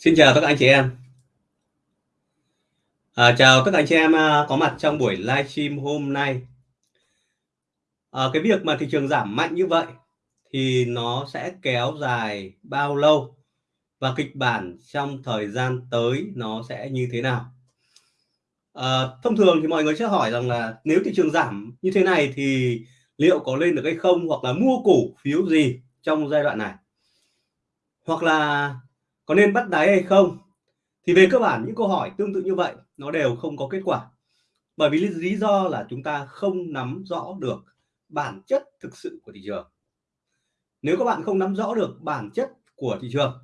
Xin chào tất cả anh chị em. À, chào tất cả anh chị em à, có mặt trong buổi livestream hôm nay. À, cái việc mà thị trường giảm mạnh như vậy thì nó sẽ kéo dài bao lâu và kịch bản trong thời gian tới nó sẽ như thế nào? À, thông thường thì mọi người sẽ hỏi rằng là nếu thị trường giảm như thế này thì liệu có lên được hay không hoặc là mua cổ phiếu gì trong giai đoạn này? Hoặc là có nên bắt đáy hay không? Thì về cơ bản những câu hỏi tương tự như vậy, nó đều không có kết quả. Bởi vì lý do là chúng ta không nắm rõ được bản chất thực sự của thị trường. Nếu các bạn không nắm rõ được bản chất của thị trường,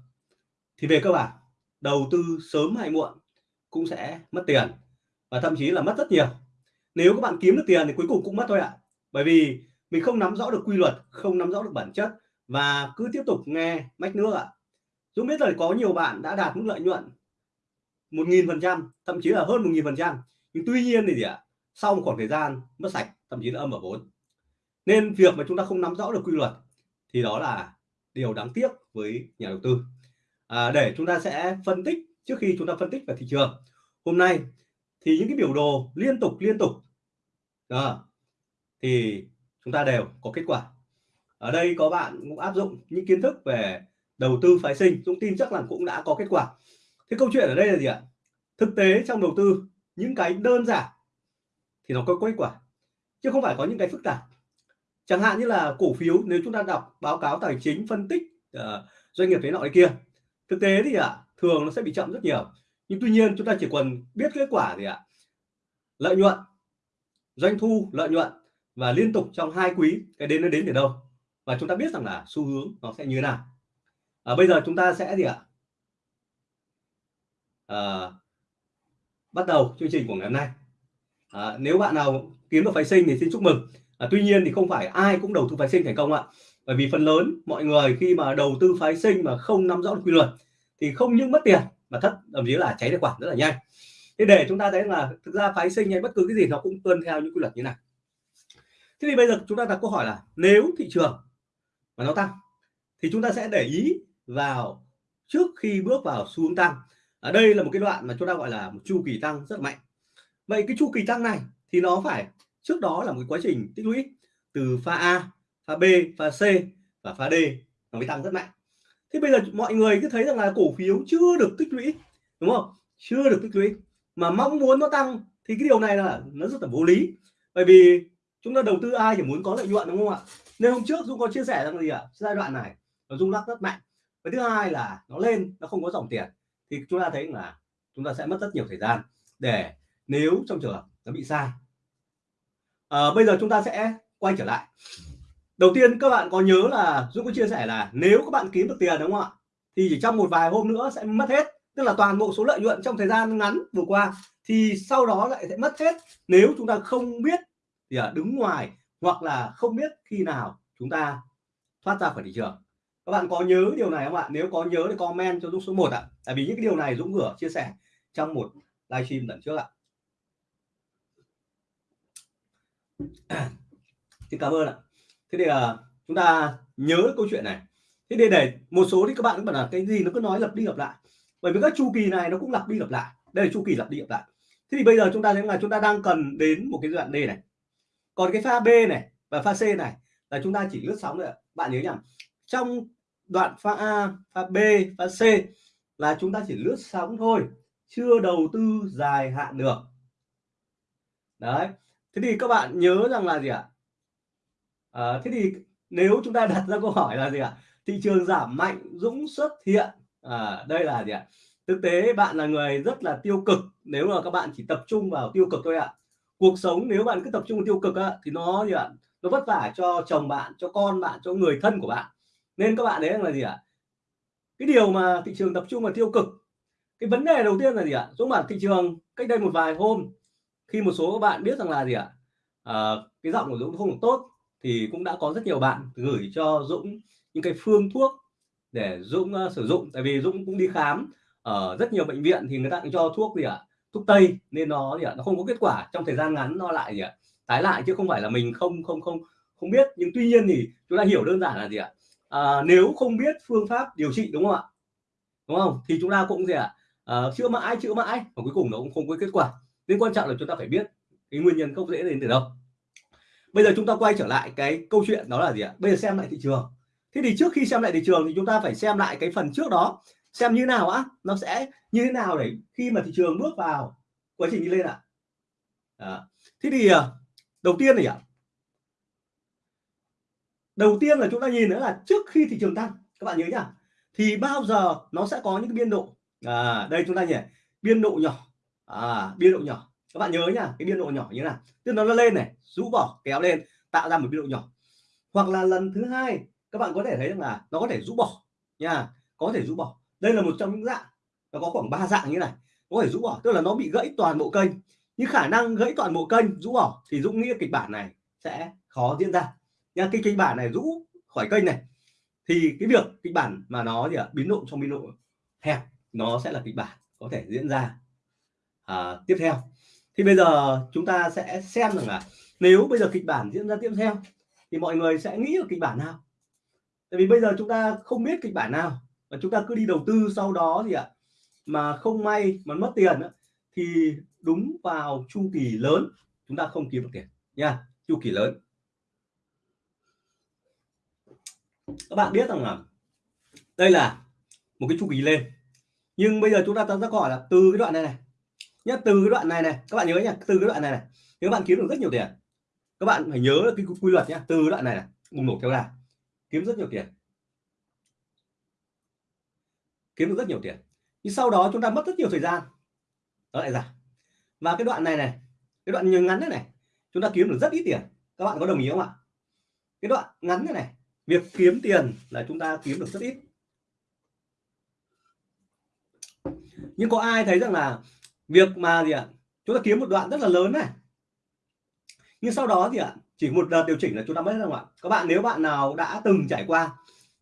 thì về cơ bản, đầu tư sớm hay muộn cũng sẽ mất tiền và thậm chí là mất rất nhiều. Nếu các bạn kiếm được tiền thì cuối cùng cũng mất thôi ạ. Bởi vì mình không nắm rõ được quy luật, không nắm rõ được bản chất và cứ tiếp tục nghe mách nước ạ. Dũng biết là có nhiều bạn đã đạt mức lợi nhuận một nghìn phần trăm thậm chí là hơn một nghìn phần trăm nhưng tuy nhiên thì gì ạ sau một khoảng thời gian mất sạch thậm chí là âm ở vốn. Nên việc mà chúng ta không nắm rõ được quy luật thì đó là điều đáng tiếc với nhà đầu tư. À, để chúng ta sẽ phân tích trước khi chúng ta phân tích về thị trường hôm nay thì những cái biểu đồ liên tục liên tục đó, thì chúng ta đều có kết quả. Ở đây có bạn cũng áp dụng những kiến thức về đầu tư phái sinh Dũng tin chắc là cũng đã có kết quả. Thế câu chuyện ở đây là gì ạ? Thực tế trong đầu tư những cái đơn giản thì nó có kết quả chứ không phải có những cái phức tạp. Chẳng hạn như là cổ phiếu nếu chúng ta đọc báo cáo tài chính phân tích uh, doanh nghiệp thế nọ cái kia thực tế thì ạ thường nó sẽ bị chậm rất nhiều. Nhưng tuy nhiên chúng ta chỉ cần biết kết quả gì ạ lợi nhuận doanh thu lợi nhuận và liên tục trong hai quý cái đến nó đến từ đâu? Và chúng ta biết rằng là xu hướng nó sẽ như thế nào à, bây giờ chúng ta sẽ gì ạ? À, bắt đầu chương trình của ngày hôm nay. À, nếu bạn nào kiếm được phái sinh thì xin chúc mừng. À, tuy nhiên thì không phải ai cũng đầu tư phái sinh thành công ạ. Bởi vì phần lớn mọi người khi mà đầu tư phái sinh mà không nắm rõ được quy luật thì không những mất tiền mà thất thậm chí là cháy tài khoản rất là nhanh. Thế để chúng ta thấy là thực ra phái sinh hay bất cứ cái gì nó cũng tuân theo những quy luật như này. Thế thì bây giờ chúng ta đặt câu hỏi là nếu thị trường mà nó tăng thì chúng ta sẽ để ý vào trước khi bước vào xu hướng tăng. Ở đây là một cái đoạn mà chúng ta gọi là một chu kỳ tăng rất mạnh. Vậy cái chu kỳ tăng này thì nó phải, trước đó là một quá trình tích lũy từ pha A, pha B, pha C và pha D nó mới tăng rất mạnh. Thế bây giờ mọi người cứ thấy rằng là cổ phiếu chưa được tích lũy, đúng không? Chưa được tích lũy. Mà mong muốn nó tăng thì cái điều này là nó rất là vô lý. Bởi vì chúng ta đầu tư ai chỉ muốn có lợi nhuận, đúng không ạ? Nên hôm trước Dung có chia sẻ rằng gì ạ? Giai đoạn này nó rung lắc rất mạnh cái thứ hai là nó lên nó không có dòng tiền thì chúng ta thấy là chúng ta sẽ mất rất nhiều thời gian để nếu trong trường hợp nó bị sai. À, bây giờ chúng ta sẽ quay trở lại. Đầu tiên các bạn có nhớ là Dũng có chia sẻ là nếu các bạn kiếm được tiền đúng không ạ? Thì chỉ trong một vài hôm nữa sẽ mất hết tức là toàn bộ số lợi nhuận trong thời gian ngắn vừa qua thì sau đó lại sẽ mất hết. Nếu chúng ta không biết thì đứng ngoài hoặc là không biết khi nào chúng ta thoát ra khỏi thị trường các bạn có nhớ điều này không ạ? Nếu có nhớ thì comment cho Dũng số 1 ạ. Tại vì những cái điều này Dũng vừa chia sẻ trong một livestream lần trước ạ. Xin cảm ơn ạ. Thế thì là chúng ta nhớ câu chuyện này. Thế để để một số thì các bạn cũng bảo là cái gì nó cứ nói lặp đi lặp lại. Bởi vì các chu kỳ này nó cũng lặp đi lặp lại. Đây là chu kỳ lặp đi lặp lại. Thế thì bây giờ chúng ta thấy là chúng ta đang cần đến một cái đoạn D này. Còn cái pha B này và pha C này là chúng ta chỉ lướt sóng thôi ạ. Bạn nhớ nhầm. trong đoạn pha A pha B pha C là chúng ta chỉ lướt sóng thôi chưa đầu tư dài hạn được. Đấy thế thì các bạn nhớ rằng là gì ạ? À, thế thì nếu chúng ta đặt ra câu hỏi là gì ạ? Thị trường giảm mạnh dũng xuất hiện. À, đây là gì ạ? Thực tế bạn là người rất là tiêu cực nếu mà các bạn chỉ tập trung vào tiêu cực thôi ạ. Cuộc sống nếu bạn cứ tập trung vào tiêu cực á, thì nó gì ạ? Nó vất vả cho chồng bạn cho con bạn cho người thân của bạn nên các bạn đấy là gì ạ? Cái điều mà thị trường tập trung vào tiêu cực cái vấn đề đầu tiên là gì ạ? Dũng bản thị trường cách đây một vài hôm khi một số các bạn biết rằng là gì ạ? À, cái giọng của Dũng không được tốt thì cũng đã có rất nhiều bạn gửi cho Dũng những cái phương thuốc để Dũng uh, sử dụng. Tại vì Dũng cũng đi khám ở rất nhiều bệnh viện thì người ta cũng cho thuốc gì ạ? Thuốc tây nên nó gì ạ? Nó không có kết quả trong thời gian ngắn nó lại gì ạ? Tái lại chứ không phải là mình không không không không biết. Nhưng tuy nhiên thì chúng ta hiểu đơn giản là gì ạ? À, nếu không biết phương pháp điều trị đúng không ạ? Đúng không? Thì chúng ta cũng gì ạ? À, chữa mãi chữa mãi. Và cuối cùng nó cũng không có kết quả. Nên quan trọng là chúng ta phải biết cái nguyên nhân gốc rễ đến từ đâu. Bây giờ chúng ta quay trở lại cái câu chuyện đó là gì ạ? Bây giờ xem lại thị trường. Thế thì trước khi xem lại thị trường thì chúng ta phải xem lại cái phần trước đó. Xem như nào á? Nó sẽ như thế nào để khi mà thị trường bước vào quá trình đi lên ạ? À. thế thì ờ, đầu tiên này ạ đầu tiên là chúng ta nhìn nữa là trước khi thị trường tăng các bạn nhớ nhá thì bao giờ nó sẽ có những cái biên độ? À, đây chúng ta nhỉ biên độ nhỏ. À, biên độ nhỏ. Các bạn nhớ nhá cái biên độ nhỏ như nào? Tức nó lên này rũ bỏ kéo lên tạo ra một biên độ nhỏ. Hoặc là lần thứ hai các bạn có thể thấy rằng là nó có thể rũ bỏ nha có thể rũ bỏ. Đây là một trong những dạng nó có khoảng ba dạng như này. Có thể rũ bỏ tức là nó bị gãy toàn bộ kênh. Nhưng khả năng gãy toàn bộ kênh rũ bỏ thì Dũng nghĩ kịch bản này sẽ khó diễn ra nha cái kịch bản này rũ khỏi kênh này. Thì cái việc kịch bản mà nó gì ạ biến động trong biên độ hẹp nó sẽ là kịch bản có thể diễn ra à, tiếp theo. Thì bây giờ chúng ta sẽ xem rằng là nếu bây giờ kịch bản diễn ra tiếp theo thì mọi người sẽ nghĩ ở kịch bản nào? Tại vì bây giờ chúng ta không biết kịch bản nào và chúng ta cứ đi đầu tư sau đó gì ạ mà không may mà mất tiền thì đúng vào chu kỳ lớn chúng ta không kiếm được tiền nha chu kỳ lớn. Các bạn biết rằng là đây là một cái chu kỳ lên. Nhưng bây giờ chúng ta ta ra hỏi là từ cái đoạn này này. Nhá, từ cái đoạn này này. Các bạn nhớ nhá, từ cái đoạn này này. Nếu bạn kiếm được rất nhiều tiền. Các bạn phải nhớ cái quy luật nhá, từ đoạn này này. Bùng nổ kéo dài kiếm rất nhiều tiền. Kiếm được rất nhiều tiền. Nhưng sau đó chúng ta mất rất nhiều thời gian. Nó lại giảm và cái đoạn này này, cái đoạn ngắn này này, chúng ta kiếm được rất ít tiền. Các bạn có đồng ý không ạ? Cái đoạn ngắn này này việc kiếm tiền là chúng ta kiếm được rất ít. Nhưng có ai thấy rằng là việc mà gì ạ? Chúng ta kiếm một đoạn rất là lớn này. Nhưng sau đó thì ạ, chỉ một đợt điều chỉnh là chúng ta mất không ạ các bạn nếu bạn nào đã từng trải qua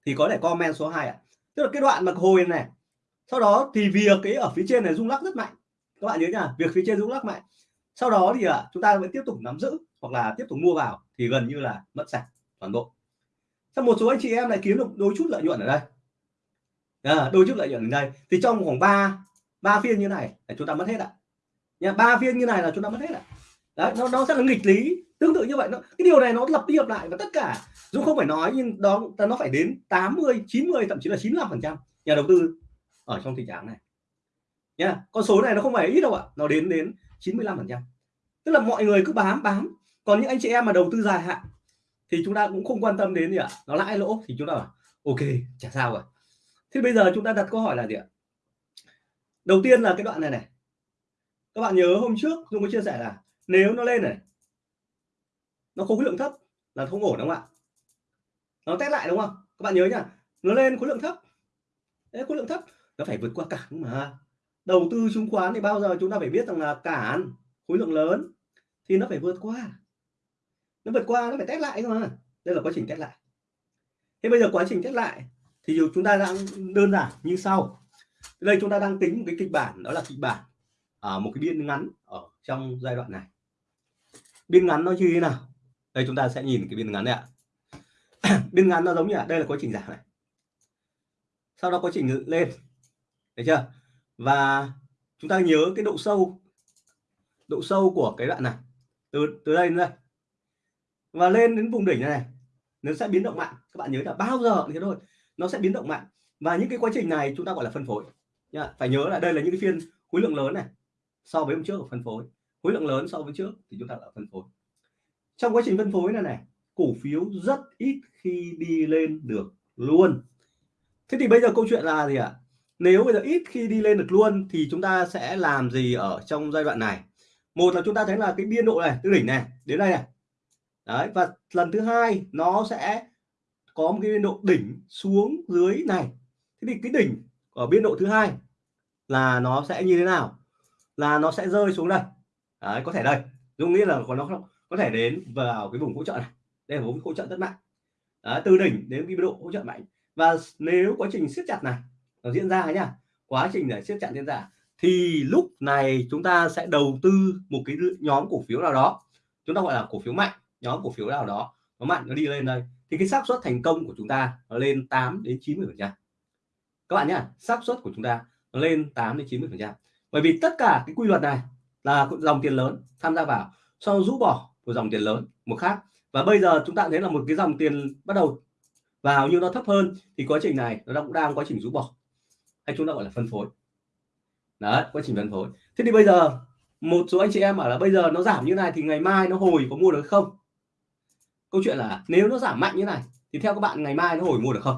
thì có thể comment số 2 ạ. Tức là cái đoạn mà hồi này, sau đó thì việc cái ở phía trên này rung lắc rất mạnh. Các bạn nhớ nha, việc phía trên rung lắc mạnh. Sau đó thì ạ, chúng ta vẫn tiếp tục nắm giữ hoặc là tiếp tục mua vào thì gần như là mất sạch toàn bộ sau một số anh chị em lại kiếm được đôi chút lợi nhuận ở đây? À, đôi chút lợi nhuận ở đây. Thì trong khoảng 3 ba phiên như này là chúng ta mất hết ạ. Nha ba phiên như này là chúng ta mất hết ạ. Đấy nó nó sẽ là nghịch lý. Tương tự như vậy nó cái điều này nó lặp đi lặp lại và tất cả dù không phải nói nhưng đó nó phải đến 80 90 thậm chí là 95 phần trăm nhà đầu tư ở trong tình trạng này. Nha con số này nó không phải ít đâu ạ. Nó đến đến 95 phần trăm. Tức là mọi người cứ bám bám. Còn những anh chị em mà đầu tư dài hạn thì chúng ta cũng không quan tâm đến gì ạ. Nó lãi lỗ thì chúng ta bảo ok chả sao rồi. Thế bây giờ chúng ta đặt câu hỏi là gì ạ? Đầu tiên là cái đoạn này này. Các bạn nhớ hôm trước Dung có chia sẻ là nếu nó lên này nó khối lượng thấp là không ổn đúng không ạ? Nó test lại đúng không? Các bạn nhớ nhá nó lên khối lượng thấp. Đấy, khối lượng thấp nó phải vượt qua cản mà. Đầu tư chứng khoán thì bao giờ chúng ta phải biết rằng là cản khối lượng lớn thì nó phải vượt qua nó vượt qua, nó phải test lại thôi. Mà đây là quá trình test lại. Thế bây giờ quá trình test lại thì chúng ta đang đơn giản như sau. Đây chúng ta đang tính một cái kịch bản, đó là kịch bản ở một cái biên ngắn ở trong giai đoạn này. Biên ngắn nó như thế nào? Đây chúng ta sẽ nhìn cái biên ngắn này ạ. Biên ngắn nó giống như là, đây là quá trình giảm này. Sau đó quá trình lên. Thấy chưa? Và chúng ta nhớ cái độ sâu độ sâu của cái đoạn này. Từ từ đây đến đây và lên đến vùng đỉnh này, này nó sẽ biến động mạnh. Các bạn nhớ là bao giờ thế thôi nó sẽ biến động mạnh. Và những cái quá trình này chúng ta gọi là phân phối. Nhá, phải nhớ là đây là những cái phiên khối lượng lớn này so với hôm trước của phân phối. Khối lượng lớn so với trước thì chúng ta là phân phối. Trong quá trình phân phối này này cổ phiếu rất ít khi đi lên được luôn. Thế thì bây giờ câu chuyện là gì ạ? À? nếu bây giờ ít khi đi lên được luôn thì chúng ta sẽ làm gì ở trong giai đoạn này? Một là chúng ta thấy là cái biên độ này từ đỉnh này đến đây này đấy và lần thứ hai nó sẽ có một cái biên độ đỉnh xuống dưới này. Thế thì cái đỉnh ở biên độ thứ hai là nó sẽ như thế nào? Là nó sẽ rơi xuống đây. Đấy, có thể đây. Dung nghĩ là nó có thể đến vào cái vùng hỗ trợ này. Đây là vùng hỗ trợ rất mạnh đấy, từ đỉnh đến biên độ hỗ trợ mạnh. Và nếu quá trình siết chặt này nó diễn ra nhá quá trình để siết chặt diễn ra thì lúc này chúng ta sẽ đầu tư một cái nhóm cổ phiếu nào đó. Chúng ta gọi là cổ phiếu mạnh nhóm cổ phiếu nào đó nó mạnh, nó đi lên đây, thì cái xác suất thành công của chúng ta nó lên 8 đến 90 phần trăm. Các bạn nhá, xác suất của chúng ta nó lên 8 đến 90 phần trăm. Bởi vì tất cả cái quy luật này là dòng tiền lớn tham gia vào sau rũ bỏ của dòng tiền lớn, một khác. Và bây giờ chúng ta thấy là một cái dòng tiền bắt đầu vào nhưng nó thấp hơn, thì quá trình này nó cũng đang quá trình rũ bỏ, hay chúng ta gọi là phân phối. Đấy, quá trình phân phối. Thế thì bây giờ, một số anh chị em bảo là bây giờ nó giảm như này thì ngày mai nó hồi có mua được không? Câu chuyện là nếu nó giảm mạnh như này, thì theo các bạn ngày mai nó hồi mua được không?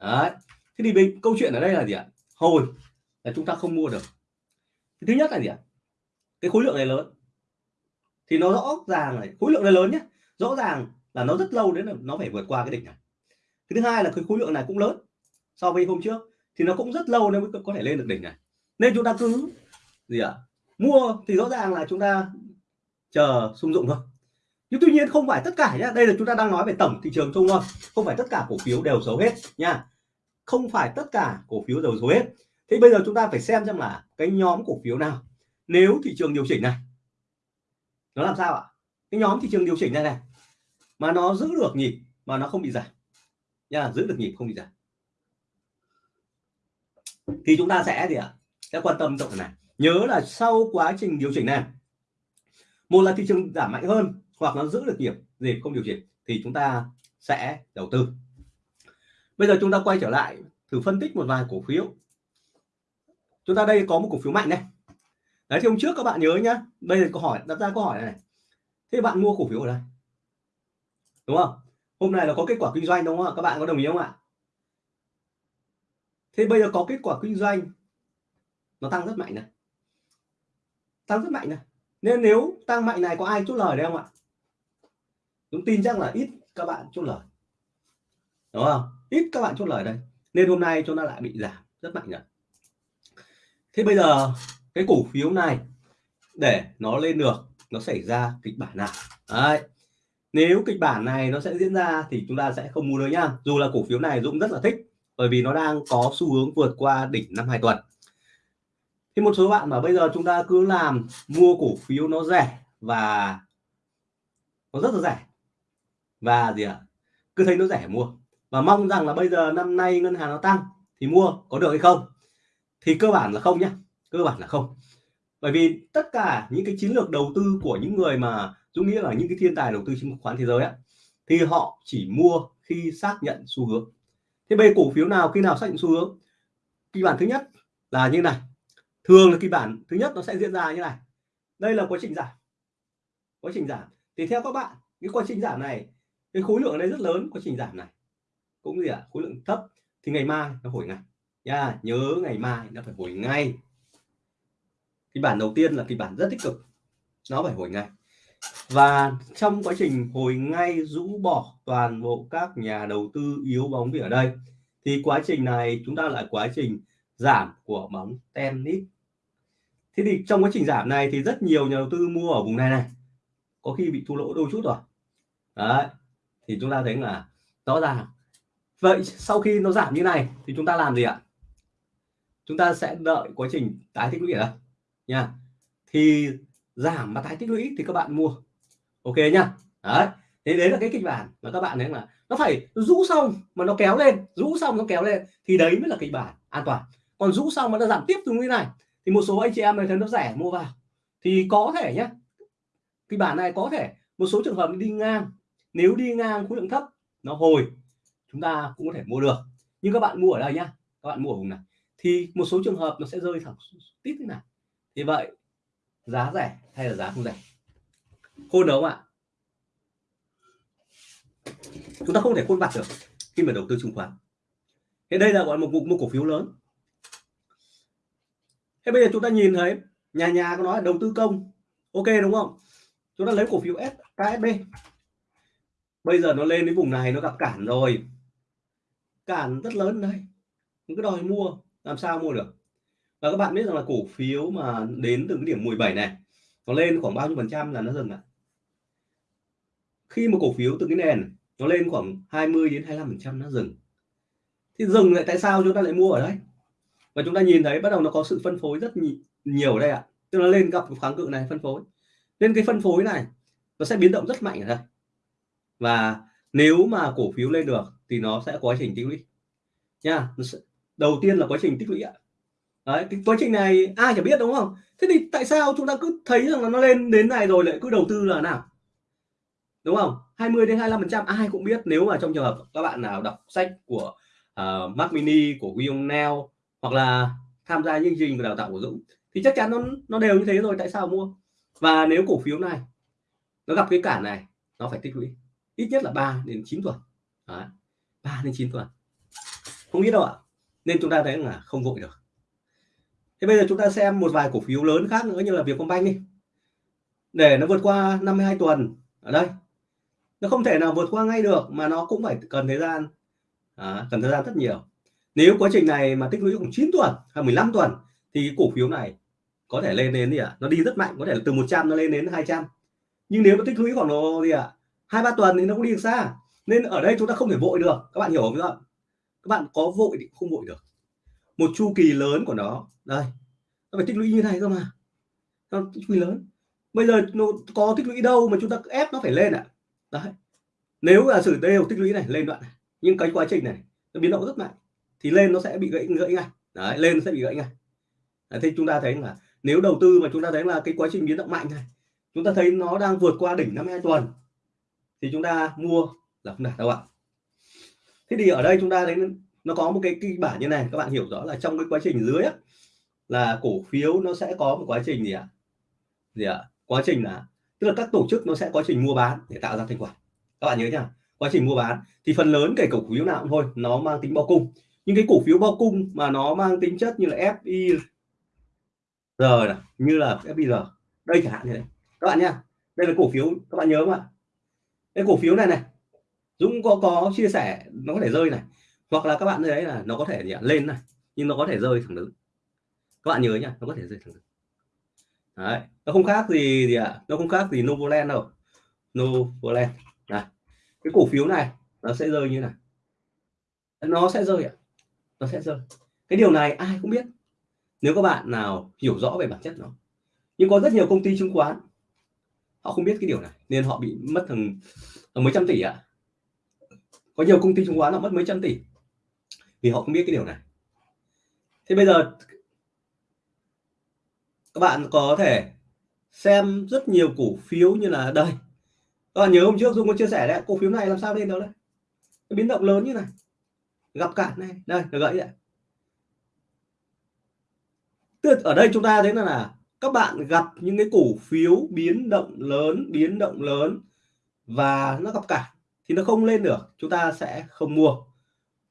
Đấy. Thế thì mình câu chuyện ở đây là gì ạ? Hồi là chúng ta không mua được. Thứ nhất là gì ạ? Cái khối lượng này lớn. Thì nó rõ ràng này, khối lượng này lớn nhé rõ ràng là nó rất lâu đến là nó phải vượt qua cái đỉnh này. Cái thứ hai là cái khối lượng này cũng lớn so với hôm trước, thì nó cũng rất lâu nên mới có thể lên được đỉnh này. Nên chúng ta cứ gì ạ? Mua thì rõ ràng là chúng ta chờ sung dụng thôi nhưng tuy nhiên không phải tất cả nhá. Đây là chúng ta đang nói về tổng thị trường chung thôi. Không phải tất cả cổ phiếu đều xấu hết nha không phải tất cả cổ phiếu đều xấu hết. Thế bây giờ chúng ta phải xem xem là cái nhóm cổ phiếu nào. Nếu thị trường điều chỉnh này, nó làm sao ạ? Cái nhóm thị trường điều chỉnh này này, mà nó giữ được nhịp, mà nó không bị giảm. Nha giữ được nhịp, không bị giảm. Thì chúng ta sẽ gì ạ? Sẽ quan tâm trọng này. Nhớ là sau quá trình điều chỉnh này, một là thị trường giảm mạnh hơn hoặc nó giữ được nhịp gì không điều chỉnh thì chúng ta sẽ đầu tư. Bây giờ chúng ta quay trở lại thử phân tích một vài cổ phiếu. Chúng ta đây có một cổ phiếu mạnh này. Đấy thì hôm trước các bạn nhớ nhá bây giờ câu hỏi đặt ra câu hỏi này, này. thế bạn mua cổ phiếu ở đây? Đúng không? Hôm nay là có kết quả kinh doanh đúng không ạ? Các bạn có đồng ý không ạ? Thế bây giờ có kết quả kinh doanh nó tăng rất mạnh này. Tăng rất mạnh này. Nên nếu tăng mạnh này có ai chốt lời đấy không ạ? Dũng tin chắc là ít các bạn chốt lời. Đúng không? Ít các bạn chốt lời đây. Nên hôm nay chúng ta lại bị giảm. Rất mạnh rồi thế bây giờ, cái cổ phiếu này, để nó lên được, nó xảy ra kịch bản nào? Đấy. Nếu kịch bản này nó sẽ diễn ra thì chúng ta sẽ không mua nữa nhá. Dù là cổ phiếu này Dũng rất là thích, bởi vì nó đang có xu hướng vượt qua đỉnh năm hai tuần. Thì một số bạn mà bây giờ chúng ta cứ làm mua cổ phiếu nó rẻ và nó rất là rẻ và gì ạ? Cứ thấy nó rẻ mua. Và mong rằng là bây giờ năm nay ngân hàng nó tăng thì mua có được hay không? Thì cơ bản là không nhé, cơ bản là không. Bởi vì tất cả những cái chiến lược đầu tư của những người mà Dũng nghĩa là những cái thiên tài đầu tư chứng khoán thế giới á thì họ chỉ mua khi xác nhận xu hướng. Thế bây cổ phiếu nào khi nào xác nhận xu hướng? Kịch bản thứ nhất là như này. Thường là kịch bản thứ nhất nó sẽ diễn ra như này. Đây là quá trình giảm. Quá trình giảm. Thì theo các bạn cái quá trình giảm này cái khối lượng ở đây rất lớn quá trình giảm này. Cũng gì ạ à, khối lượng thấp thì ngày mai nó hồi ngay. Nha nhớ ngày mai nó phải hồi ngay. Kịch bản đầu tiên là kịch bản rất tích cực. Nó phải hồi ngay. Và trong quá trình hồi ngay rũ bỏ toàn bộ các nhà đầu tư yếu bóng vì ở đây thì quá trình này chúng ta lại quá trình giảm của bóng tennis. Thế thì trong quá trình giảm này thì rất nhiều nhà đầu tư mua ở vùng này này. Có khi bị thua lỗ đôi chút rồi. Đấy thì chúng ta thấy là rõ ràng. Vậy sau khi nó giảm như này thì chúng ta làm gì ạ? Chúng ta sẽ đợi quá trình tái tích lũy ở đây nha. Thì giảm và tái tích lũy thì các bạn mua. Ok nhá. Đấy. Thế đấy là cái kịch bản mà các bạn thấy là nó phải rũ xong mà nó kéo lên, rũ xong nó kéo lên thì đấy mới là kịch bản. An toàn. Còn rũ xong mà nó giảm tiếp từ như này thì một số anh chị em thấy nó rẻ mua vào. Thì có thể nhé kịch bản này có thể một số trường hợp đi ngang nếu đi ngang khối lượng thấp nó hồi chúng ta cũng có thể mua được. Nhưng các bạn mua ở đây nhá các bạn mua ở vùng này thì một số trường hợp nó sẽ rơi thẳng tít thế này thì vậy giá rẻ hay là giá không rẻ? Khôn đúng không ạ? Chúng ta không thể khôn vặt được khi mà đầu tư chứng khoán. Thế đây là gọi một, mục mua cổ phiếu lớn. Thế bây giờ chúng ta nhìn thấy nhà nhà có nói đầu tư công ok đúng không? Chúng ta lấy cổ phiếu S KSB bây giờ nó lên đến vùng này nó gặp cản rồi. Cản rất lớn đây cứ đòi mua, làm sao mua được? Và các bạn biết rằng là cổ phiếu mà đến từ cái điểm 17 này, nó lên khoảng bao nhiêu phần trăm là nó dừng lại. Khi mà cổ phiếu từ cái nền, nó lên khoảng 20 đến 25 phần trăm nó dừng. Thì dừng lại tại sao chúng ta lại mua ở đây và chúng ta nhìn thấy bắt đầu nó có sự phân phối rất nhiều ở đây ạ. Tức là lên gặp kháng cự này phân phối. Nên cái phân phối này, nó sẽ biến động rất mạnh ở đây và nếu mà cổ phiếu lên được thì nó sẽ quá trình tích lũy. Nha đầu tiên là quá trình tích lũy ạ. Đấy cái quá trình này ai chả biết đúng không? Thế thì tại sao chúng ta cứ thấy rằng là nó lên đến này rồi lại cứ đầu tư là nào? Đúng không? 20 đến 25 phần trăm ai cũng biết nếu mà trong trường hợp các bạn nào đọc sách của à, uh, Mac Mini của William Neal hoặc là tham gia chương trình đào tạo của Dũng thì chắc chắn nó nó đều như thế rồi tại sao mua? Và nếu cổ phiếu này nó gặp cái cản này nó phải tích lũy ít nhất là 3 đến 9 tuần. Đấy. 3 đến 9 tuần. Không biết đâu ạ. Nên chúng ta thấy là không vội được. Thế bây giờ chúng ta xem một vài cổ phiếu lớn khác nữa như là Vietcombank đi. Để nó vượt qua 52 tuần ở đây. Nó không thể nào vượt qua ngay được mà nó cũng phải cần thời gian. À, cần thời gian rất nhiều. Nếu quá trình này mà tích lũy khoảng 9 tuần hay 15 tuần thì cổ phiếu này có thể lên đến gì ạ? À? nó đi rất mạnh có thể là từ 100 nó lên đến 200 nhưng nếu nó tích lũy khoảng độ gì ạ? à? Hai ba tuần thì nó cũng đi được xa. Nên ở đây chúng ta không thể vội được. Các bạn hiểu không các các bạn có vội thì không vội được. Một chu kỳ lớn của nó. Đây. Nó phải tích lũy như này cơ mà. Nó chu kỳ lớn. Bây giờ nó có tích lũy đâu mà chúng ta ép nó phải lên ạ? À? đấy. Nếu là sử đều tích lũy này lên đoạn này. Nhưng cái quá trình này nó biến động rất mạnh. Thì lên nó sẽ bị gãy gãy ngay. Đấy lên nó sẽ bị gãy ngay. Đấy, thì chúng ta thấy là nếu đầu tư mà chúng ta thấy là cái quá trình biến động mạnh này chúng ta thấy nó đang vượt qua đỉnh 52 tuần thì chúng ta mua là không đạt đâu ạ. Thế thì ở đây chúng ta đến nó có một cái kịch bản như này các bạn hiểu rõ là trong cái quá trình dưới á, là cổ phiếu nó sẽ có một quá trình gì ạ? Gì ạ? Quá trình là tức là các tổ chức nó sẽ quá trình mua bán để tạo ra thành quả. Các bạn nhớ nhá quá trình mua bán thì phần lớn kể cổ phiếu nào cũng thôi nó mang tính bao cung. Những cái cổ phiếu bao cung mà nó mang tính chất như là FI giờ này, như là FBR đây chẳng hạn như thế. Các bạn nhá đây là cổ phiếu các bạn nhớ không ạ? Cái cổ phiếu này này, Dũng có có chia sẻ, nó có thể rơi này, hoặc là các bạn thấy là nó có thể gì lên này, nhưng nó có thể rơi thẳng đứng. Các bạn nhớ nhá nó có thể rơi thẳng đứng. Đấy, nó không khác gì gì ạ à? nó không khác gì Novoland đâu. Novoland, này, cái cổ phiếu này nó sẽ rơi như này. Nó sẽ rơi ạ à? nó sẽ rơi. Cái điều này ai cũng biết. Nếu các bạn nào hiểu rõ về bản chất nó. Nhưng có rất nhiều công ty chứng khoán họ không biết cái điều này nên họ bị mất thằng mấy trăm tỷ ạ. À. có nhiều công ty chứng khoán họ mất mấy trăm tỷ vì họ không biết cái điều này. Thế bây giờ các bạn có thể xem rất nhiều cổ phiếu như là đây. Các bạn nhớ hôm trước Dung có chia sẻ đấy cổ phiếu này làm sao lên đâu đấy? Cái biến động lớn như này. Gặp cản này đây là gãy đấy. Tức ở đây chúng ta thấy là, là các bạn gặp những cái cổ phiếu biến động lớn biến động lớn và nó gặp cả thì nó không lên được chúng ta sẽ không mua.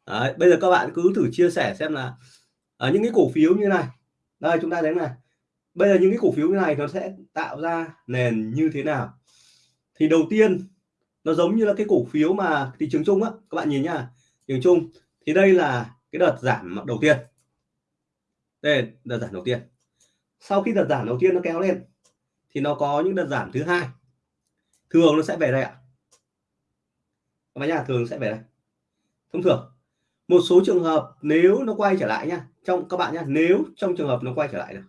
Đấy, bây giờ các bạn cứ thử chia sẻ xem là ở những cái cổ phiếu như này. Đây chúng ta đến này. Bây giờ những cái cổ phiếu như này nó sẽ tạo ra nền như thế nào? Thì đầu tiên nó giống như là cái cổ phiếu mà thị trường chung á. Các bạn nhìn nhá thị trường chung. Thì đây là cái đợt giảm đầu tiên. Đây là đợt giảm đầu tiên sau khi đợt giảm đầu tiên nó kéo lên thì nó có những đợt giảm thứ hai. Thường nó sẽ về đây ạ. Các bạn nhá thường sẽ về đây. Thông thường một số trường hợp nếu nó quay trở lại nha trong các bạn nhá nếu trong trường hợp nó quay trở lại được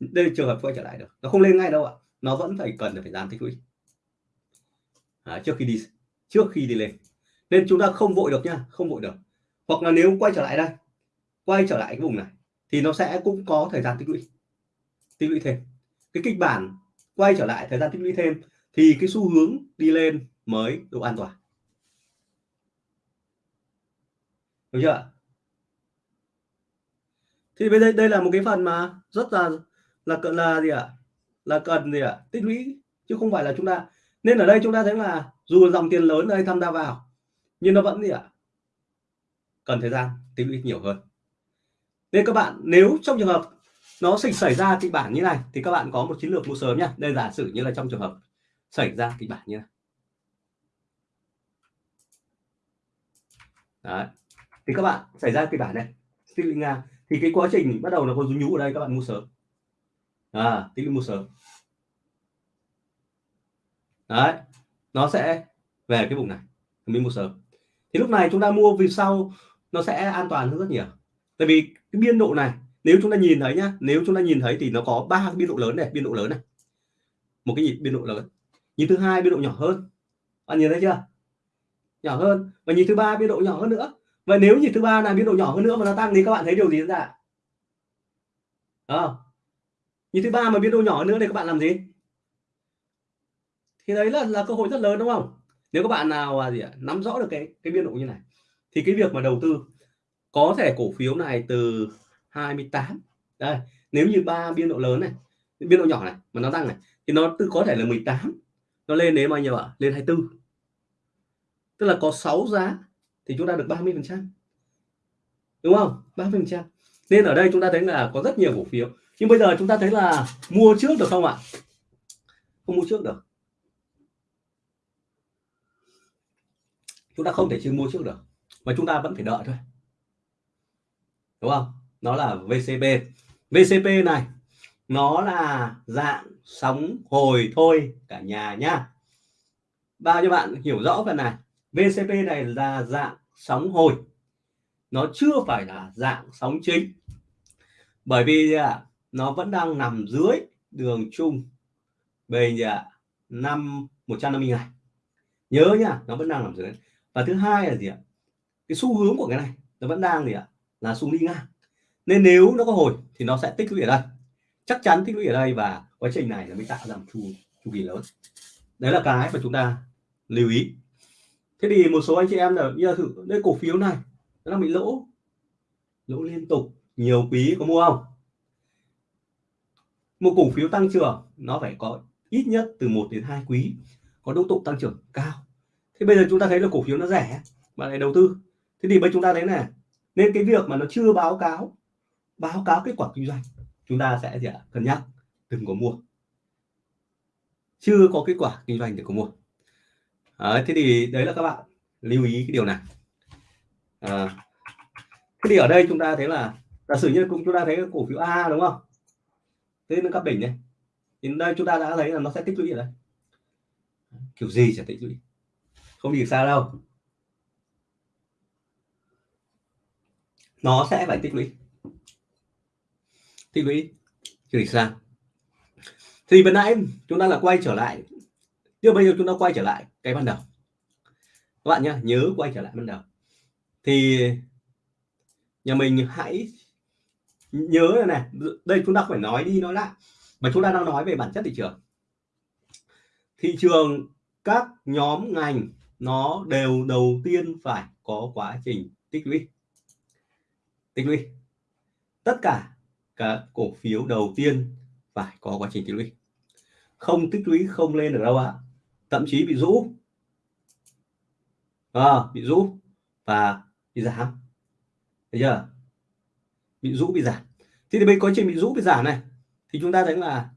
đây trường hợp quay trở lại được nó không lên ngay đâu ạ nó vẫn phải cần phải gian tích lũy. À, trước khi đi trước khi đi lên. Nên chúng ta không vội được nha không vội được. Hoặc là nếu quay trở lại đây quay trở lại cái vùng này thì nó sẽ cũng có thời gian tích lũy tích lũy thêm cái kịch bản quay trở lại thời gian tích lũy thêm thì cái xu hướng đi lên mới độ an toàn được chưa thì bây giờ đây là một cái phần mà rất là là cần là gì ạ à? là cần gì ạ à? tích lũy, chứ không phải là chúng ta nên ở đây chúng ta thấy là dù dòng tiền lớn đây tham gia vào, nhưng nó vẫn gì ạ à? cần thời gian tích lũy nhiều hơn nên các bạn, nếu trong trường hợp nó xảy xảy ra kịch bản như này, thì các bạn có một chiến lược mua sớm nha. Đây giả sử như là trong trường hợp xảy ra kịch bản như này. Đấy. thì các bạn, xảy ra kịch bản này tích lũy nga. Thì cái quá trình bắt đầu là có rú nhú ở đây, các bạn mua sớm. À tích lũy mua sớm. Đấy. Nó sẽ về cái vùng này, mình mua sớm. Thì lúc này chúng ta mua vì sau nó sẽ an toàn hơn rất nhiều? Tại vì cái biên độ này nếu chúng ta nhìn thấy nhá nếu chúng ta nhìn thấy thì nó có ba cái biên độ lớn này biên độ lớn này. Một cái nhịp biên độ lớn. Nhịp thứ hai biên độ nhỏ hơn. Bạn nhìn thấy chưa? Nhỏ hơn. Và nhịp thứ ba biên độ nhỏ hơn nữa. Vậy nếu nhịp thứ ba là biên độ nhỏ hơn nữa mà nó tăng thì các bạn thấy điều gì diễn ra? À, nhịp thứ ba mà biên độ nhỏ hơn nữa thì các bạn làm gì? Thì đấy là là cơ hội rất lớn đúng không? Nếu các bạn nào à, gì ạ nắm rõ được cái cái biên độ như này thì cái việc mà đầu tư có thể cổ phiếu này từ 28 đây, nếu như ba biên độ lớn này, biên độ nhỏ này mà nó tăng này, thì nó từ có thể là 18 nó lên đến bao nhiêu ạ? Lên 24 tức là có 6 giá thì chúng ta được 30 phần trăm. Đúng không? 30 phần trăm. Nên ở đây chúng ta thấy là có rất nhiều cổ phiếu. Nhưng bây giờ chúng ta thấy là mua trước được không ạ? Không mua trước được. Chúng ta không thể chưa mua trước được. Mà chúng ta vẫn phải đợi thôi đúng không? Nó là VCP VCP này nó là dạng sóng hồi thôi cả nhà nhá. Bao nhiêu bạn hiểu rõ phần này? VCP này là dạng sóng hồi. Nó chưa phải là dạng sóng chính. Bởi vì à, nó vẫn đang nằm dưới đường chung về à, năm 150 ngày nhớ nhá nó vẫn đang nằm dưới. Và thứ hai là gì ạ? Cái xu hướng của cái này nó vẫn đang gì ạ? Là xuống đi ngang. Nên nếu nó có hồi thì nó sẽ tích lũy ở đây. Chắc chắn tích lũy ở đây và quá trình này nó mới tạo ra một chu chu kỳ lớn. Đấy là cái mà chúng ta lưu ý. Thế thì một số anh chị em là như thử, đây cổ phiếu này, nó đang bị lỗ. Lỗ liên tục, nhiều quý có mua không? Một cổ phiếu tăng trưởng, nó phải có ít nhất từ 1 đến 2 quý, có độ tục tăng trưởng cao. Thế bây giờ chúng ta thấy là cổ phiếu nó rẻ mà lại đầu tư. Thế thì bây chúng ta thấy này nên cái việc mà nó chưa báo cáo báo cáo kết quả kinh doanh chúng ta sẽ gì ạ? Cân nhắc đừng có mua. Chưa có kết quả kinh doanh thì có mua. À, thế thì đấy là các bạn lưu ý cái điều này. À, thế thì ở đây chúng ta thấy là giả sử như cũng chúng ta thấy cổ phiếu A đúng không? Thế nó các đỉnh này. Thì đây chúng ta đã thấy là nó sẽ tích lũy ở đây. Kiểu gì sẽ tích lũy. Không gì xa đâu. Nó sẽ phải tích lũy. Tích lũy. Chưa xa thì vừa nãy chúng ta là quay trở lại. Nhưng bây giờ chúng ta quay trở lại cái ban đầu. Các bạn nhé nhớ quay trở lại ban đầu. Thì nhà mình hãy nhớ này, này. Đây chúng ta phải nói đi nói lại. Mà chúng ta đang nói về bản chất thị trường. Thị trường các nhóm ngành nó đều đầu tiên phải có quá trình tích lũy tích lũy. Tất cả các cổ phiếu đầu tiên phải có quá trình tích lũy. Không tích lũy không lên được đâu ạ. Thậm chí bị rũ. À, bị rũ và bị giảm. Thấy chưa? Bị rũ bị giảm. Thì, thì bây quá trình bị rũ bị giảm này thì chúng ta thấy là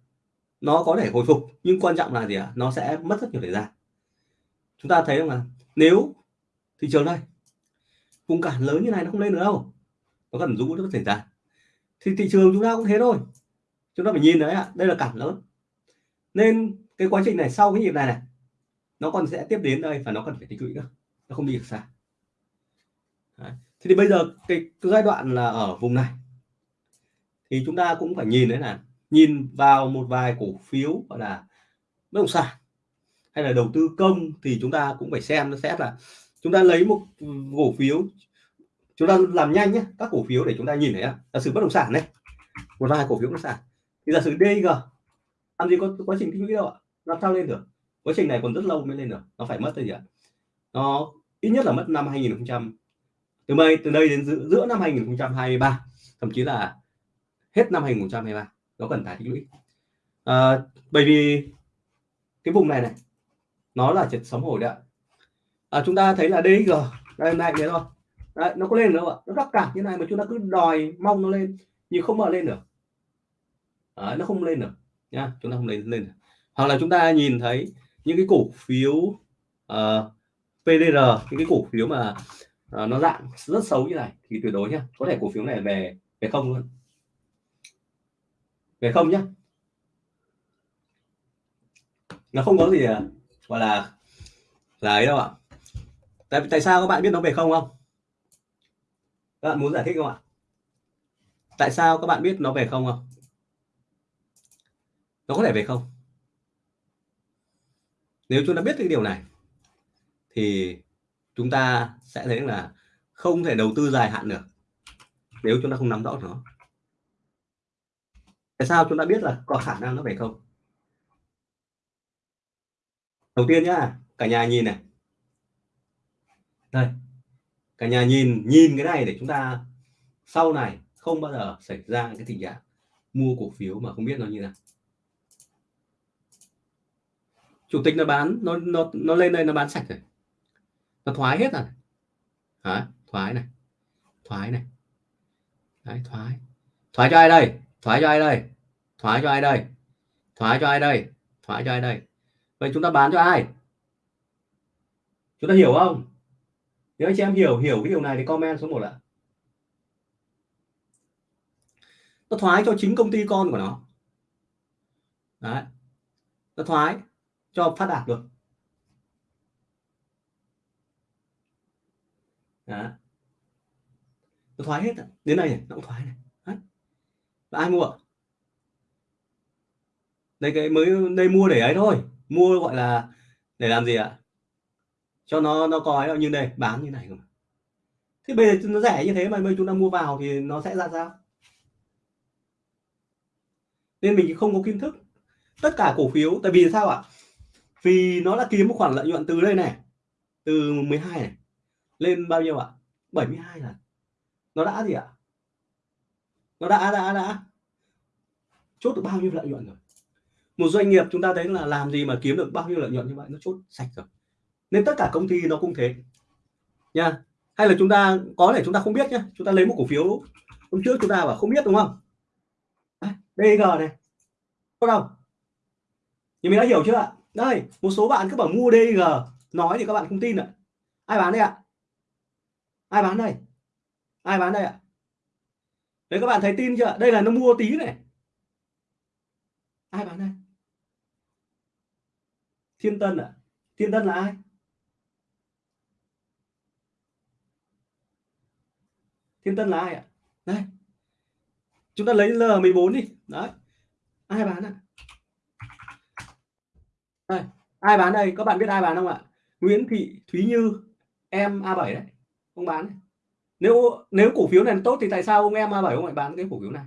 nó có thể hồi phục nhưng quan trọng là gì ạ? Nó sẽ mất rất nhiều thời gian. Chúng ta thấy không là nếu thị trường đây vùng cản lớn như này nó không lên được đâu nó cần rũ nó xảy ra. Thì thị trường chúng ta cũng thế thôi. Chúng ta phải nhìn đấy ạ đây là cản lớn. Nên cái quá trình này sau cái nhịp này này nó còn sẽ tiếp đến đây và nó cần phải tích lũy nữa. Nó không đi được xa. Đấy. thế thì bây giờ cái, cái giai đoạn là ở vùng này. Thì chúng ta cũng phải nhìn đấy là nhìn vào một vài cổ phiếu gọi là bất động sản hay là đầu tư công thì chúng ta cũng phải xem nó xét là chúng ta lấy một cổ phiếu chúng ta làm nhanh nhé các cổ phiếu để chúng ta nhìn thấy giả sử bất động sản này một vài cổ phiếu bất động sản. Thì giả sử DG làm gì có quá trình tích lũy đâu ạ? Làm sao lên được? Quá trình này còn rất lâu mới lên được nó phải mất gì ạ? Nó ít nhất là mất năm 2000 từ đây từ đây đến giữa, giữa năm 2023 thậm chí là hết năm 2023 nó cần tái tích lũy. À, bởi vì cái vùng này này nó là trật sóng hồi đấy ạ. À, chúng ta thấy là DG đây này thế thôi đấy, nó có lên đâu ạ? Nó rắc cả như này mà chúng ta cứ đòi mong nó lên nhưng không mở lên được. Đấy, nó không lên được nhá chúng ta không lên lên được. hoặc là chúng ta nhìn thấy những cái cổ phiếu ờ, uh, PDR những cái cổ phiếu mà uh, nó dạng rất xấu như này thì tuyệt đối nhá có thể cổ phiếu này về về không luôn. Về không nhá. Nó không có gì à, gọi là là ấy đâu ạ. Tại tại sao các bạn biết nó về không không? Các bạn muốn giải thích không ạ? Tại sao các bạn biết nó về không không? Nó có thể về không? Nếu chúng ta biết cái điều này, thì chúng ta sẽ thấy là không thể đầu tư dài hạn được nếu chúng ta không nắm rõ nó. Tại sao chúng ta biết là có khả năng nó về không? Đầu tiên nhá, cả nhà nhìn này. Đây cả nhà nhìn nhìn cái này để chúng ta sau này không bao giờ xảy ra cái tình trạng mua cổ phiếu mà không biết nó như nào. Chủ tịch nó bán nó nó nó lên đây nó bán sạch rồi nó thoái hết rồi. Hả? thoái này. Thoái này. Đấy, thoái. Thoái cho ai đây? Thoái cho ai đây? Thoái cho ai đây? Thoái cho ai đây? Thoái cho ai đây? Vậy chúng ta bán cho ai? Chúng ta hiểu không? Nếu anh chị em hiểu hiểu cái điều này thì comment số 1 ạ. Nó thoái cho chính công ty con của nó. Đấy. nó thoái cho phát đạt được đấy, nó thoái hết đến đây này nó cũng thoái này. Đấy. và ai mua? Đây cái mới đây mua để ấy thôi. Mua gọi là để làm gì ạ? Cho nó nó coi như này, bán như này không thế bây giờ nó rẻ như thế mà bây chúng ta mua vào thì nó sẽ ra sao? Nên mình không có kiến thức tất cả cổ phiếu, tại vì sao ạ? Vì nó đã kiếm một khoản lợi nhuận từ đây này, từ 12 này, lên bao nhiêu ạ? 72 là nó đã gì ạ? Nó đã đã đã chốt được bao nhiêu lợi nhuận rồi? Một doanh nghiệp chúng ta thấy là làm gì mà kiếm được bao nhiêu lợi nhuận như vậy, nó chốt sạch rồi nên tất cả công ty nó cũng thế. Nha. Hay là chúng ta, có thể chúng ta không biết nhé chúng ta lấy một cổ phiếu hôm trước chúng ta bảo không biết, đúng không? À, DG này. Có đâu nhưng mình đã hiểu chưa ạ? Đây, một số bạn cứ bảo mua DG nói thì các bạn không tin ạ. Ai bán đây ạ? Ai bán đây? Ai bán đây ạ? Đấy, các bạn thấy tin chưa? Đây là nó mua tí này. Ai bán đây? Thiên tân ạ. À? thiên tân là ai? Thiên tân là ai ạ? Đây chúng ta lấy L14 đi. Đấy, ai bán ạ? Đây ai bán đây? Các bạn biết ai bán không ạ? Nguyễn Thị Thúy Như, em A7 đấy. Không bán đấy. nếu nếu cổ phiếu này tốt thì tại sao ông em A7 ông lại bán cái cổ phiếu này?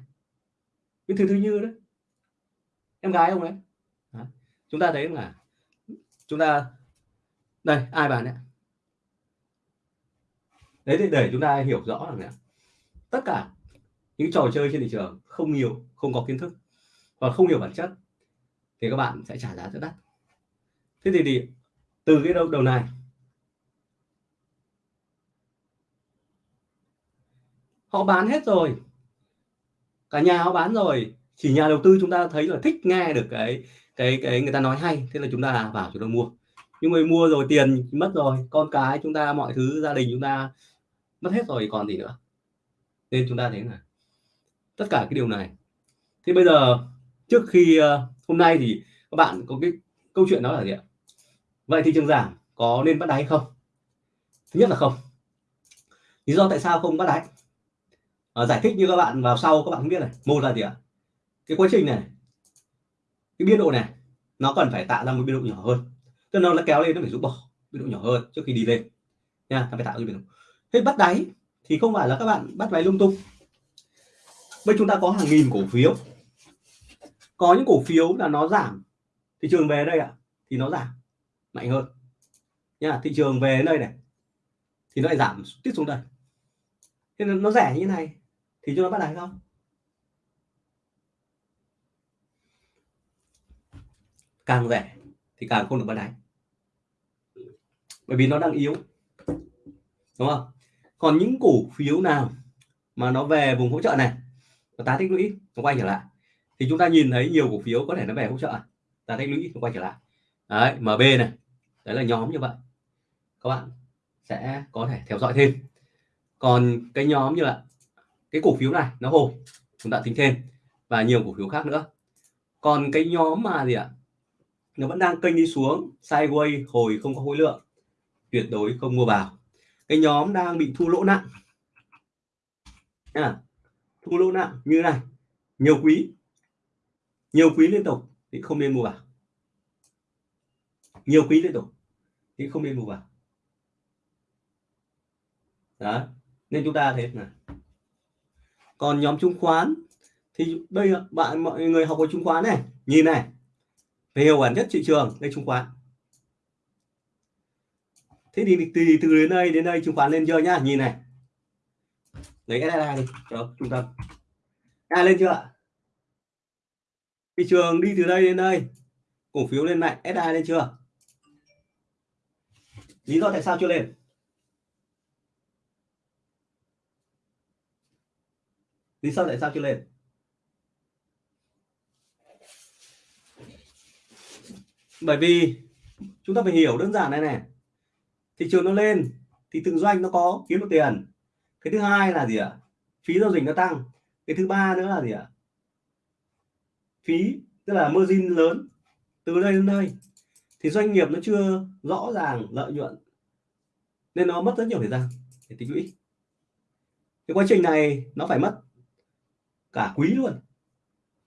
Nguyễn Thị Thúy Như đấy. Em gái ông đấy. Đó. chúng ta thấy là chúng ta, đây, ai bán đấy đấy thì để chúng ta hiểu rõ là tất cả những trò chơi trên thị trường không nhiều không có kiến thức và không hiểu bản chất thì các bạn sẽ trả giá rất đắt. Thế thì, thì từ cái đầu đầu này họ bán hết rồi cả nhà họ bán rồi chỉ nhà đầu tư chúng ta thấy là thích nghe được cái cái cái người ta nói hay thế là chúng ta vào chúng ta mua. Nhưng mà mua rồi tiền mất rồi con cái chúng ta mọi thứ gia đình chúng ta mất hết rồi còn gì nữa nên chúng ta thấy là tất cả cái điều này. Thì bây giờ trước khi uh, hôm nay thì các bạn có cái câu chuyện đó là gì ạ? Vậy thị trường giảm có nên bắt đáy không? Thứ nhất là không. Lý do tại sao không bắt đáy à, ờ, giải thích như các bạn vào sau các bạn không biết này. Một là gì ạ? Cái quá trình này cái biên độ này nó cần phải tạo ra một biên độ nhỏ hơn. Cho nên nó kéo lên nó phải rút bỏ biên độ nhỏ hơn trước khi đi lên. Nha ta phải tạo ra biên độ. Thế bắt đáy thì không phải là các bạn bắt máy lung tung. Bây chúng ta có hàng nghìn cổ phiếu. Có những cổ phiếu là nó giảm. Thị trường về đây ạ à, thì nó giảm mạnh hơn. Nha thị trường về đây này thì nó lại giảm tiếp xuống đây. Thế nên nó rẻ như thế này thì chúng ta bắt đáy không? Càng rẻ thì càng không được bắt đáy bởi vì nó đang yếu. Đúng không? Còn những cổ phiếu nào mà nó về vùng hỗ trợ này? Và tá tích lũy, nó quay trở lại. Thì chúng ta nhìn thấy nhiều cổ phiếu có thể nó về hỗ trợ. Tá tích lũy, nó quay trở lại. Đấy MB này. Đấy là nhóm như vậy. Các bạn sẽ có thể theo dõi thêm. Còn cái nhóm như là cái cổ phiếu này, nó hồi. Chúng ta tính thêm. Và nhiều cổ phiếu khác nữa. Còn cái nhóm mà gì ạ? Nó vẫn đang kênh đi xuống. Sideways, hồi không có khối lượng. Tuyệt đối không mua vào cái nhóm đang bị thua lỗ nặng. À, thua lỗ nặng như này. Nhiều quý. Nhiều quý liên tục thì không nên mua vào. Nhiều quý liên tục thì không nên mua vào. Đó nên chúng ta thế này. còn nhóm chứng khoán thì đây bạn mọi người học về chứng khoán này. Nhìn này. Về hiểu bản chất thị trường đây chứng khoán thế thì từ từ đến đây đến đây chứng khoán lên chưa nhá. Nhìn này. Lấy SSI đi. Cho trung tâm. Ai lên chưa ạ? Thị trường đi từ đây đến đây. Cổ phiếu lên mạnh. SI lên chưa? Lý do tại sao chưa lên? Lý do tại sao chưa lên? Bởi vì chúng ta phải hiểu đơn giản này này thị trường nó lên thì từng doanh nó có kiếm được tiền. Cái thứ hai là gì ạ? Phí giao dịch nó tăng. Cái thứ ba nữa là gì ạ? Phí, tức là margin lớn từ đây đến đây. Thì doanh nghiệp nó chưa rõ ràng lợi nhuận nên nó mất rất nhiều thời gian để tích lũy. Cái quá trình này nó phải mất cả quý luôn.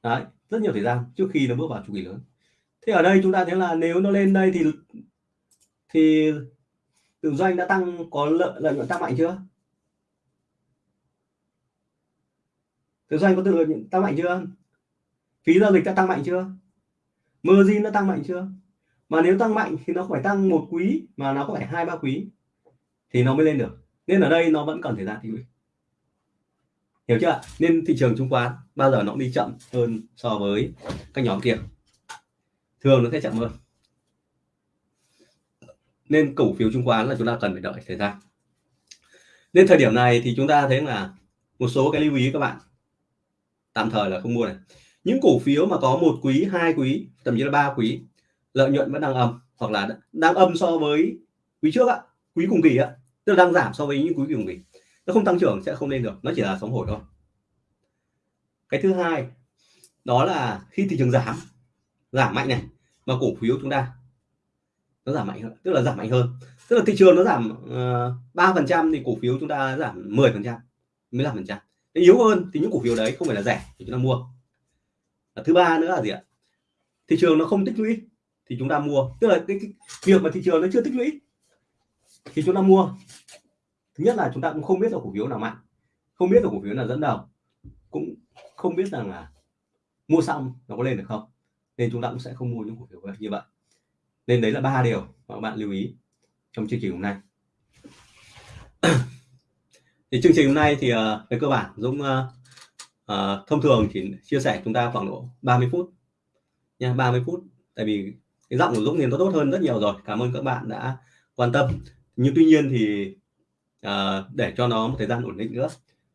Đấy, rất nhiều thời gian trước khi nó bước vào chu kỳ lớn. Thế ở đây chúng ta thấy là nếu nó lên đây thì thì tự doanh đã tăng, có lợi lợi nhuận tăng mạnh chưa? Tự doanh có tự lợi nhuận tăng mạnh chưa? Phí giao dịch đã tăng mạnh chưa? Margin nó tăng mạnh chưa? Mà nếu tăng mạnh thì nó phải tăng một quý, mà nó có phải hai, ba quý, thì nó mới lên được. Nên ở đây nó vẫn cần thời gian tích lũy hiểu chưa nên thị trường chứng khoán bao giờ nó cũng đi chậm hơn so với các nhóm kia. Thường nó sẽ chậm hơn nên cổ phiếu chứng khoán là chúng ta cần phải đợi thời gian. Nên thời điểm này thì chúng ta thấy là một số cái lưu ý các bạn. Tạm thời là không mua này. Những cổ phiếu mà có một quý, hai quý, thậm chí là ba quý, lợi nhuận vẫn đang âm hoặc là đang âm so với quý trước ạ quý cùng kỳ ạ tức là đang giảm so với những quý cùng kỳ. Nó không tăng trưởng, sẽ không lên được, nó chỉ là sóng hồi thôi. Cái thứ hai, đó là khi thị trường giảm giảm mạnh này, mà cổ phiếu chúng ta nó giảm mạnh hơn tức là giảm mạnh hơn. Tức là thị trường nó giảm ờ, ba phần trăm thì cổ phiếu chúng ta giảm 10 phần trăm 15 phần trăm. Yếu hơn thì những cổ phiếu đấy không phải là rẻ thì chúng ta mua. Và thứ ba nữa là gì ạ? Thị trường nó không tích lũy thì chúng ta mua. Tức là cái, cái việc mà thị trường nó chưa tích lũy thì chúng ta mua. Thứ nhất là chúng ta cũng không biết là cổ phiếu nào mạnh không biết là cổ phiếu nào dẫn đầu cũng không biết rằng là mua xong nó có lên được không nên chúng ta cũng sẽ không mua những cổ phiếu như vậy nên đấy là ba điều mà các bạn lưu ý trong chương trình hôm nay. Thì chương trình hôm nay thì uh, về cơ bản Dũng uh, uh, thông thường chỉ chia sẻ chúng ta khoảng độ 30 phút nha 30 phút. Tại vì cái giọng của Dũng thì nó tốt hơn rất nhiều rồi cảm ơn các bạn đã quan tâm. Nhưng tuy nhiên thì uh, để cho nó một thời gian ổn định nữa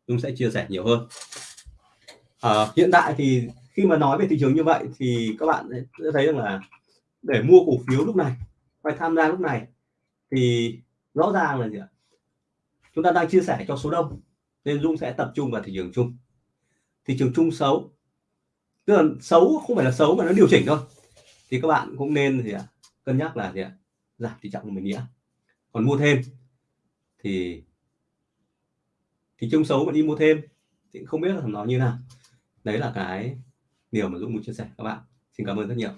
Dũng sẽ chia sẻ nhiều hơn. Uh, hiện tại thì khi mà nói về thị trường như vậy thì các bạn sẽ thấy rằng là để mua cổ phiếu lúc này phải tham gia lúc này, thì rõ ràng là gì ạ? Chúng ta đang chia sẻ cho số đông, nên Dung sẽ tập trung vào thị trường chung. Thị trường chung xấu, tức là xấu không phải là xấu mà nó điều chỉnh thôi. Thì các bạn cũng nên gì ạ? Cân nhắc là gì ạ? Giảm tỷ trọng của mình nghĩa còn mua thêm, thì thị trường xấu mà đi mua thêm thì không biết là nó như nào. Đấy là cái điều mà Dũng muốn chia sẻ các bạn. Xin cảm ơn rất nhiều.